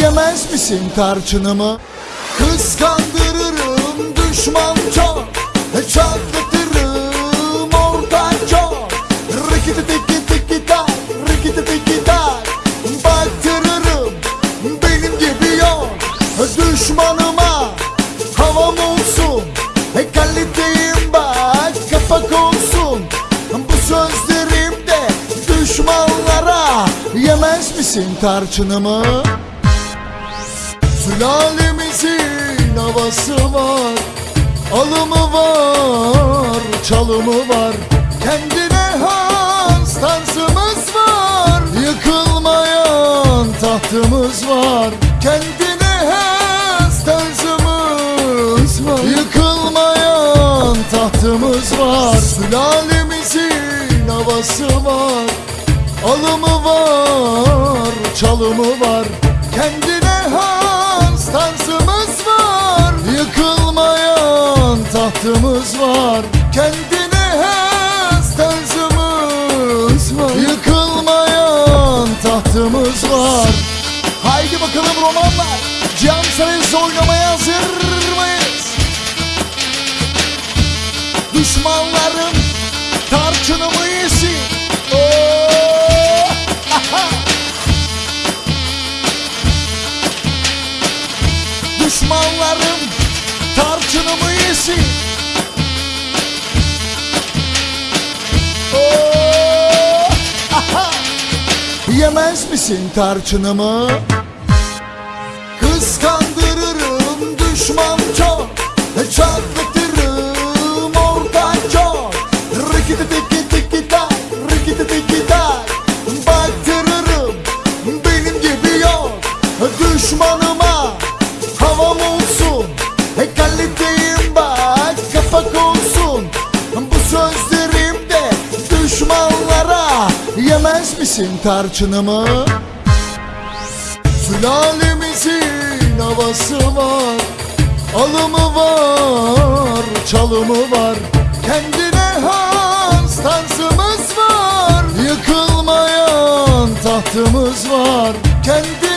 Yemez misin tarçınımı? Kıskandırırım düşman çok Çatlatırım orta çok Rikiti tiki tiki tak Rikiti tiki tak. Baktırırım benim gibi yok Düşmanıma havam olsun. Kaliteyim bak kapak olsun. Bu sözlerimde düşmanlara. Yemez misin tarçınımı? Sülalemizin havası var Alımı var, çalımı var. Kendine has tarzımız var Yıkılmayan tahtımız var. Kendine has tarzımız var Yıkılmayan tahtımız var. Sülalemizin havası var Alımı var, çalımı var. Kendine has tarzımız var. Yıkılmayan tahtımız var. Kendine has tarzımız var. Yıkılmayan tahtımız var. Haydi bakalım romanlar. Cihan Sarayısı oynamaya hazır mıyız? Düşmanlarım tarçınımı tarçınımı yesin? Oo! Yemez misin tarçınımı? Kıskandırırım düşman çok. Çatlatırım orta çok. Rikiti tiki tiki tak Rikiti tiki tak Baktırırım benim gibi yok. Düşmanıma Yemez misin tarçınımı? Sülalemizin havası var Alımı var, çalımı var Kendine has tarzımız var Yıkılmayan tahtımız var Kendine